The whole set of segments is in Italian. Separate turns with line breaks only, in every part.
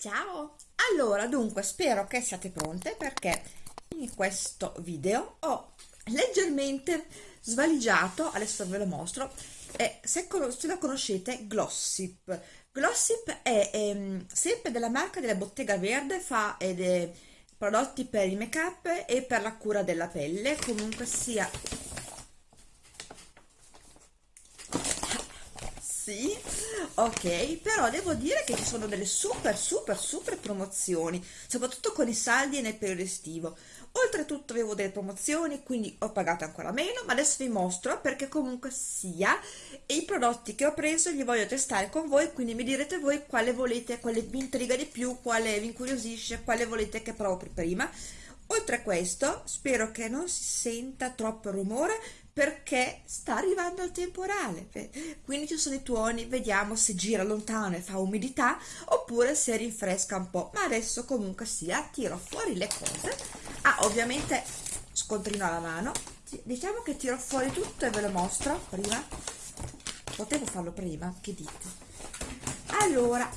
Ciao! Allora, dunque, spero che siate pronte perché in questo video ho leggermente svaligiato, adesso ve lo mostro, eh, se, se lo conoscete, Glossip. Glossip è ehm, sempre della marca della Bottega Verde, fa ed, prodotti per il make up e per la cura della pelle, comunque sia sì. Ok però devo dire che ci sono delle super super super promozioni soprattutto con i saldi nel periodo estivo. Oltretutto avevo delle promozioni quindi ho pagato ancora meno ma adesso vi mostro perché comunque sia i prodotti che ho preso li voglio testare con voi quindi mi direte voi quale volete quale vi intriga di più quale vi incuriosisce quale volete che provo prima. Oltre a questo spero che non si senta troppo rumore perché sta arrivando il temporale. Quindi ci sono i tuoni vediamo se gira lontano e fa umidità oppure se rinfresca un po' ma adesso comunque sia tiro fuori le cose. Ah ovviamente scontrino alla mano. Diciamo che tiro fuori tutto e ve lo mostro prima. Potevo farlo prima che dite? Allora.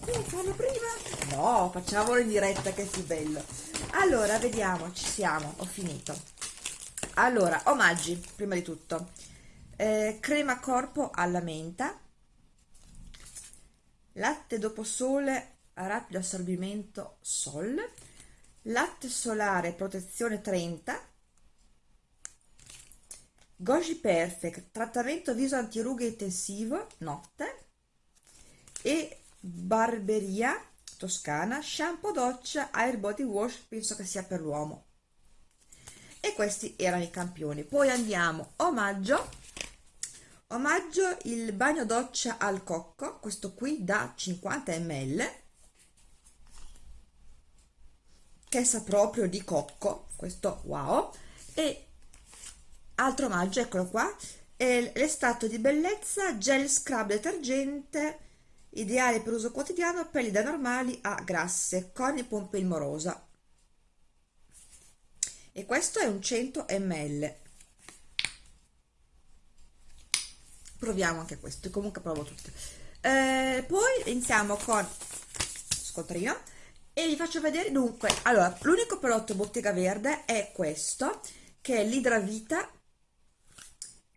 Potevo farlo prima? No facciamolo in diretta che è più bello allora vediamo ci siamo ho finito. Allora omaggi prima di tutto. Eh, crema corpo alla menta. Latte dopo sole a rapido assorbimento sol. Latte solare protezione 30 Goji Perfect trattamento viso antirughe intensivo notte. E barberia toscana shampoo doccia air body wash penso che sia per l'uomo. E questi erano i campioni. Poi andiamo omaggio. Omaggio il bagno doccia al cocco questo qui da 50 ml che sa proprio di cocco questo wow. E altro omaggio eccolo qua l'estato di bellezza gel scrub detergente ideale per uso quotidiano pelli da normali a grasse con il pompelmo rosa e questo è un 100 ml proviamo anche questo comunque provo tutte. Eh, poi iniziamo con scontrino e vi faccio vedere dunque allora l'unico prodotto bottega verde è questo che è l'idravita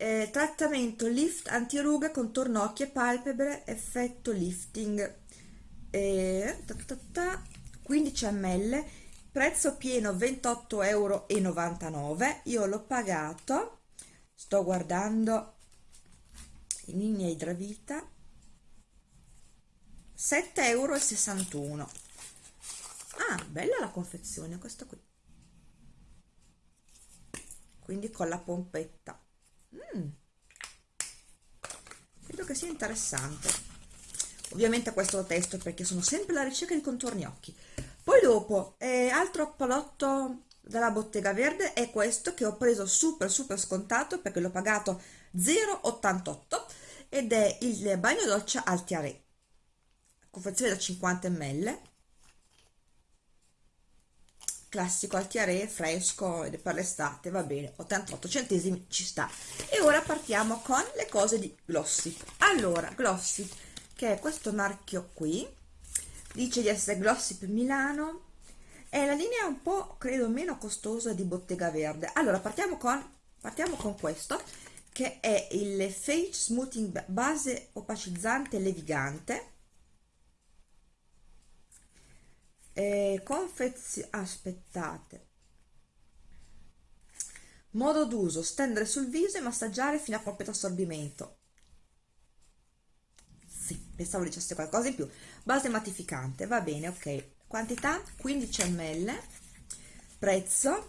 eh, trattamento lift antirughe contorno occhi e palpebre effetto lifting. Eh, ta ta ta, 15 ml prezzo pieno 28,99 euro io l'ho pagato. Sto guardando in linea idravita 7,61 euro ah bella la confezione questa qui. Quindi con la pompetta mm. credo che sia interessante. Ovviamente questo lo testo perché sono sempre alla ricerca di contorni occhi. Poi dopo eh, altro prodotto della bottega verde è questo che ho preso super super scontato perché l'ho pagato 0,88 ed è il bagno doccia Altiare confezione da 50 ml classico altiare fresco ed è per l'estate va bene 88 centesimi ci sta. E ora partiamo con le cose di Glossip allora Glossip che è questo marchio qui dice di essere Glossip Milano è la linea un po' credo meno costosa di Bottega Verde. Allora partiamo con partiamo con questo che è il Face Smoothing base opacizzante levigante eh, confezione aspettate. Modo d'uso stendere sul viso e massaggiare fino a completo assorbimento. Sì, pensavo dicesse qualcosa in più. Base mattificante, va bene, ok. Quantità 15 ml prezzo?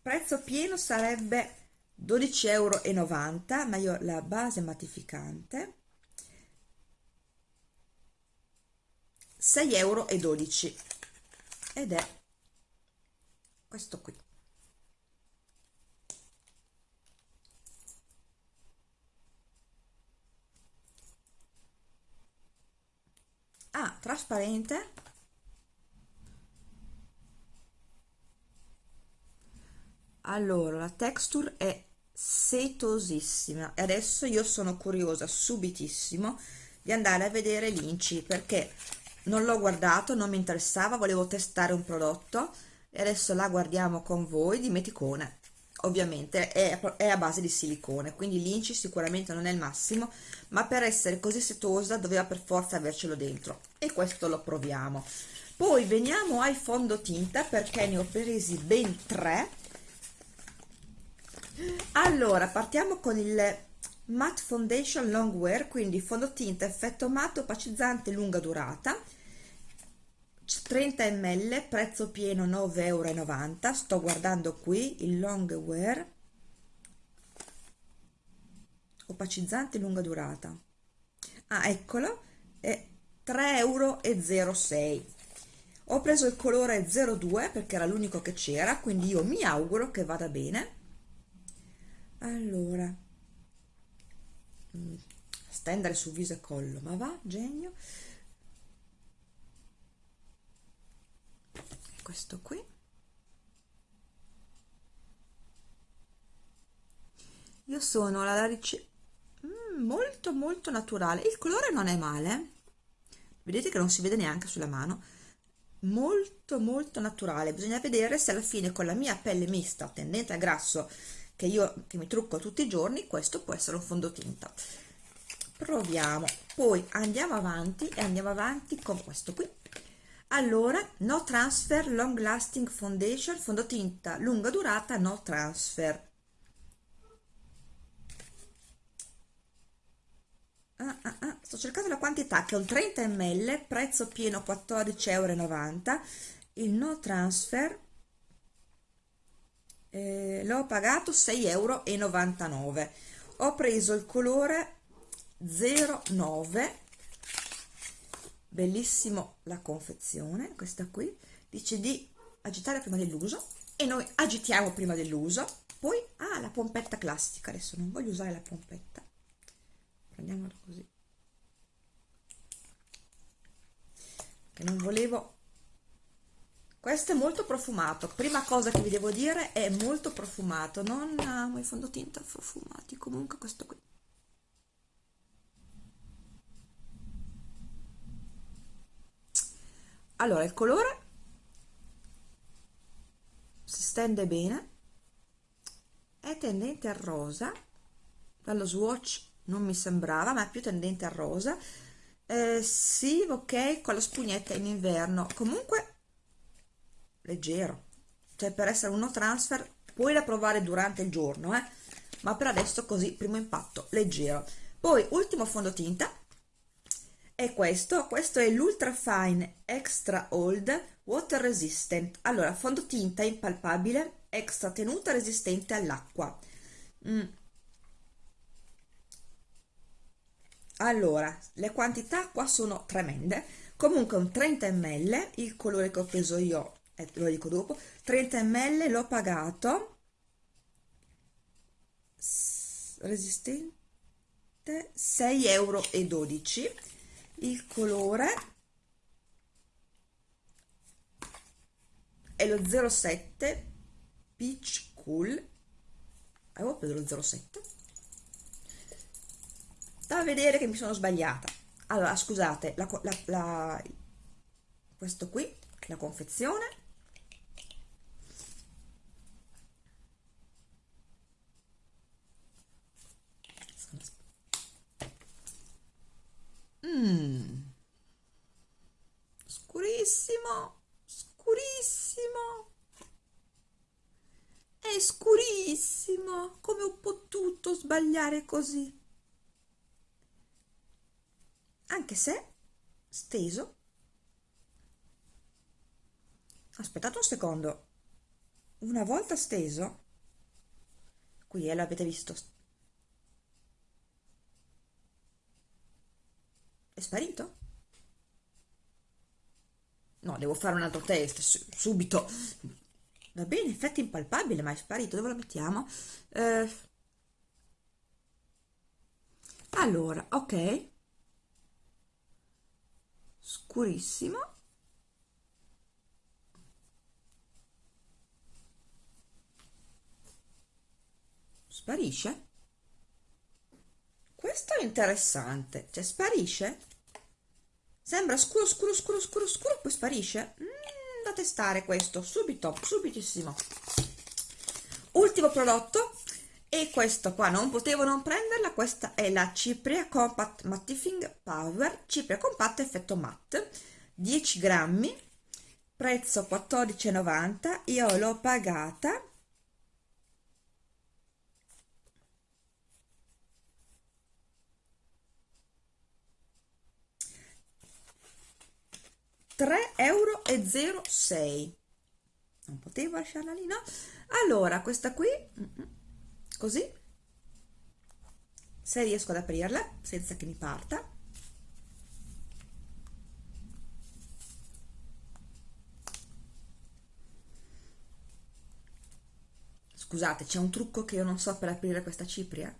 Prezzo pieno sarebbe 12,90 euro ma io la base mattificante 6,12 euro ed è questo qui. Ah trasparente. Allora la texture è setosissima. E adesso io sono curiosa subitissimo di andare a vedere l'inci perché non l'ho guardato, non mi interessava, volevo testare un prodotto e adesso la guardiamo con voi di meticone. Ovviamente è, è a base di silicone quindi l'inci sicuramente non è il massimo ma per essere così setosa doveva per forza avercelo dentro. E questo lo proviamo. Poi veniamo ai fondotinta perché ne ho presi ben tre. Allora partiamo con il matte foundation long wear quindi fondotinta effetto matte opacizzante lunga durata 30 ml prezzo pieno 9,90 euro sto guardando qui il long wear. Opacizzante lunga durata. Ah eccolo. È 3,06 euro ho preso il colore 02 perché era l'unico che c'era quindi io mi auguro che vada bene. Allora. Mm, stendere su viso e collo ma va genio questo qui. Io sono alla ricerca mm, molto molto naturale. Il colore non è male. Vedete che non si vede neanche sulla mano. Molto molto naturale. Bisogna vedere se alla fine con la mia pelle mista tendente a grasso che io che mi trucco tutti i giorni questo può essere un fondotinta. Proviamo. Poi andiamo avanti e andiamo avanti con questo qui allora no transfer long lasting foundation fondotinta lunga durata no transfer ah, ah, ah. sto cercando la quantità che è un 30 ml prezzo pieno 14,90 euro il no transfer eh, l'ho pagato 6,99 euro ho preso il colore 09 bellissimo la confezione questa qui dice di agitare prima dell'uso e noi agitiamo prima dell'uso. Poi ah la pompetta classica adesso non voglio usare la pompetta. Prendiamola così. Che non volevo. Questo è molto profumato. Prima cosa che vi devo dire è molto profumato. Non amo i fondotinta profumati comunque questo qui allora il colore si stende bene è tendente al rosa dallo swatch non mi sembrava ma è più tendente al rosa. Eh, sì ok con la spugnetta in inverno. Comunque leggero. Cioè per essere uno transfer puoi da provare durante il giorno eh? ma per adesso così primo impatto leggero. Poi ultimo fondotinta è questo questo è l'ultra fine extra old water resistant. Allora fondotinta impalpabile extra tenuta resistente all'acqua. Mm. allora le quantità qua sono tremende. Comunque un 30 ml il colore che ho preso io eh, lo dico dopo 30 ml l'ho pagato. Resistente 6,12 euro il colore è lo 07 Peach Cool. Avevo preso lo 07 da vedere che mi sono sbagliata. Allora scusate la, la, la, questo qui la confezione Mm. Scurissimo, scurissimo. È scurissimo. Come ho potuto sbagliare così? Anche se steso. Aspettate un secondo. Una volta steso, qui eh, l'avete visto sparito? No, devo fare un altro test subito. Va bene, effetto impalpabile, ma è sparito. Dove lo mettiamo? Eh, allora, ok. Scurissimo. Sparisce? Questo interessante. Cioè, sparisce? Sembra scuro, scuro, scuro, scuro, scuro, poi sparisce? Mm, da testare questo, subito, subitissimo. Ultimo prodotto, e questo qua non potevo non prenderla, questa è la Cipria Compact Mattifying Power, Cipria Compatta effetto matte, 10 grammi, prezzo 14,90, io l'ho pagata 3,06 euro non potevo lasciarla lì no? Allora questa qui così. Se riesco ad aprirla senza che mi parta. Scusate c'è un trucco che io non so per aprire questa cipria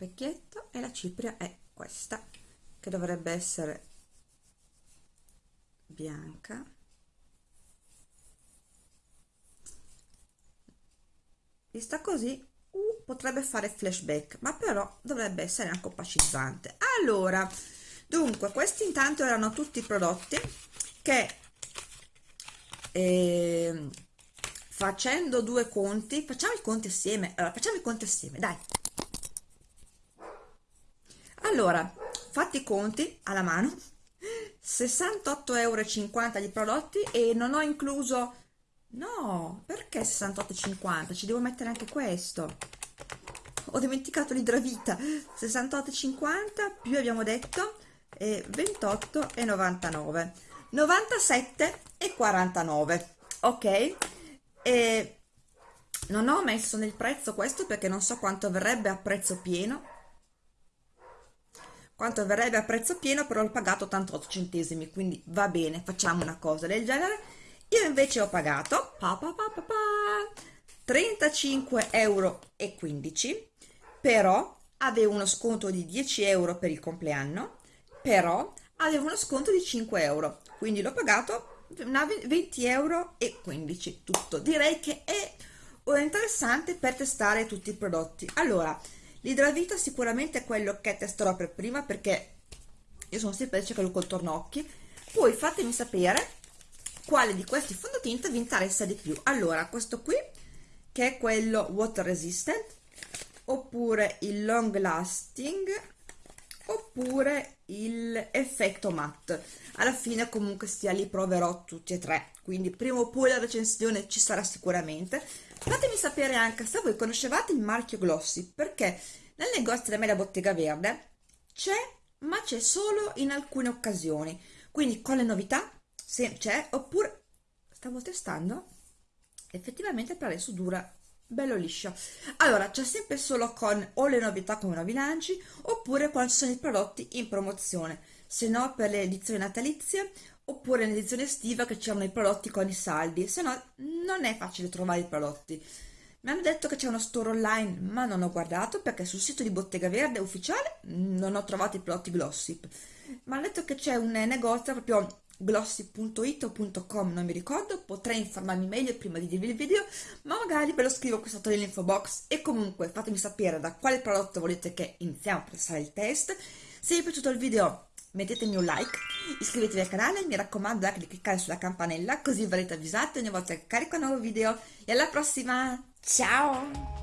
specchietto e la cipria è questa che dovrebbe essere bianca. Vista così uh, potrebbe fare flashback ma però dovrebbe essere anche opacizzante. Allora dunque questi intanto erano tutti i prodotti che eh, facendo due conti facciamo i conti assieme. Allora facciamo i conti assieme dai allora fatti i conti alla mano 68,50 euro di prodotti e non ho incluso no perché 68,50 ci devo mettere anche questo. Ho dimenticato l'idravita 68,50 più abbiamo detto eh, 28,99 97,49 ok? E non ho messo nel prezzo questo perché non so quanto verrebbe a prezzo pieno quanto verrebbe a prezzo pieno però l'ho pagato 88 centesimi quindi va bene facciamo una cosa del genere. Io invece ho pagato pa pa pa pa pa, 35 euro e 15 però avevo uno sconto di 10 euro per il compleanno però avevo uno sconto di 5 euro quindi l'ho pagato 20 euro 15 tutto. Direi che è interessante per testare tutti i prodotti. Allora L'idravita sicuramente è quello che testerò per prima perché io sono sempre cercato col tornocchi. Poi fatemi sapere quale di questi fondotinta vi interessa di più. Allora, questo qui che è quello water resistant oppure il long lasting oppure il effetto matte alla fine comunque sia li proverò tutti e tre quindi prima o poi la recensione ci sarà sicuramente fatemi sapere anche se voi conoscevate il marchio Glossy perché nel negozio da me la bottega verde c'è ma c'è solo in alcune occasioni. Quindi con le novità se c'è oppure stavo testando effettivamente per adesso dura bello liscio. Allora c'è sempre solo con o le novità come nuovi lanci oppure quando sono i prodotti in promozione. Se no per le edizioni natalizie oppure nell'edizione estiva che c'erano i prodotti con i saldi. Se no non è facile trovare i prodotti. Mi hanno detto che c'è uno store online ma non ho guardato perché sul sito di Bottega Verde ufficiale non ho trovato i prodotti Glossip. Mi hanno detto che c'è un negozio proprio glossy.it o .com non mi ricordo. Potrei informarmi meglio prima di dirvi il video ma magari ve lo scrivo qui sotto nell'info box. E comunque fatemi sapere da quale prodotto volete che iniziamo a passare il test. Se vi è piaciuto il video mettetemi un like, iscrivetevi al canale, mi raccomando anche di cliccare sulla campanella così verrete avvisati ogni volta che carico un nuovo video e alla prossima, ciao!